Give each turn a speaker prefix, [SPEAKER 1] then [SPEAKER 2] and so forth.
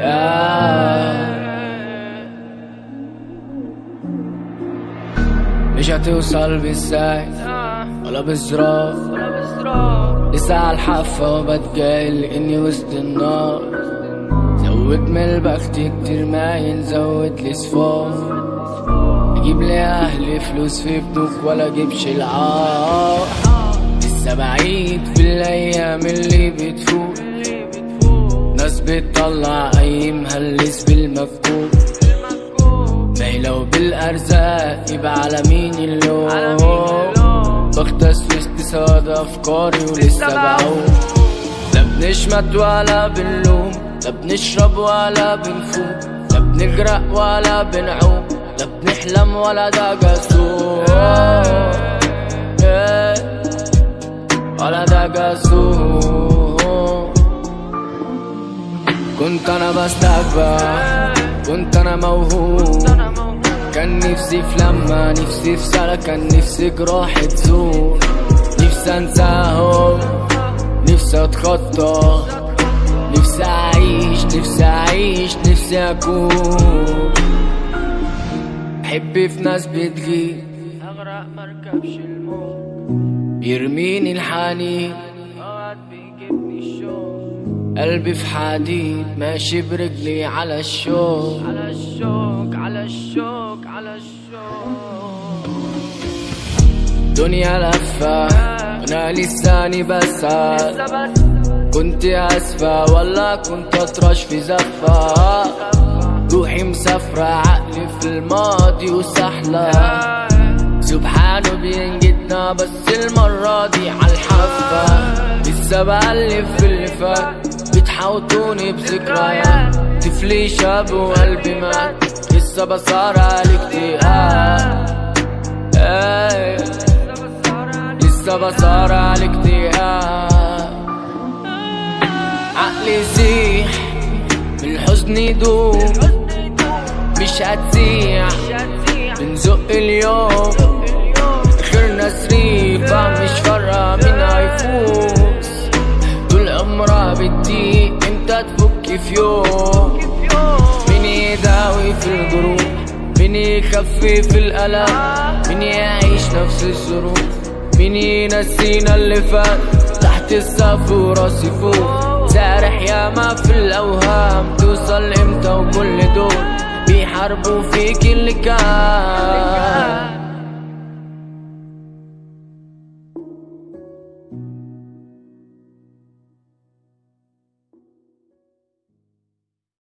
[SPEAKER 1] آه. مش هتوصل بالسايد آه. ولا بالزراف لسه عالحافة وبتجاهل إني وسط النار. زود من البخت كتير مايل ينزود لي صفار أجيب لاهلي فلوس في بنوك ولا أجيبش العار. لسه بعيد في الأيام اللي بتفوت ناس بتطلع اي مهلس بالمكتوب ما لو بالأرزاق يبقى على مين اللوم؟ بغطس في استساد أفكاري ولسه بعوم. لا بنشمت ولا بنلوم لا بنشرب ولا بنفوق لا بنغرق ولا بنعوم لا بنحلم ولا ده جسوم إيه، ولا ده جسوم كنت أنا بستكبر كنت أنا موهوب. كان نفسي في لما نفسي في سنة كان نفسي جراح تزور نفسي أنساهم نفسي أتخطى. نفسي أعيش نفسي أعيش نفسي أكون. حبي في ناس بتغيب. اغرق مركبش الموت يرميني الحنين. اوقات بيجيبني الشوق قلبي في حديد ماشي برجلي على الشوق على الشوق على الشوق على الشوق دنيا لفة وأنا لساني بسال كنت أسفة ولا كنت أطرش في زفة. روحي مسافرة عقلي في الماضي وسحلة. سبحانه بينجدنا بس المرة دي عالحافة لسه بألف في اللي فات. بتحوطوني بذكريات. طفلي شاب وقلبي مات. لسه بصارع الاكتئاب إيه، لسه بصارع الاكتئاب عقلي يسيح من الحزن يدوم مش هتسيح. بنزق اليوم. اخرنا سريفة بتضيق إمتى تفك في يوم. مين يداوي في الجروح مين يخفف الألم. مين يعيش نفس الظروف مين ينسينا اللي فات. تحت السقف وراسي فوق سارح ياما في الأوهام. توصل إمتى وكل دول بيحاربوا فيك اللي كان.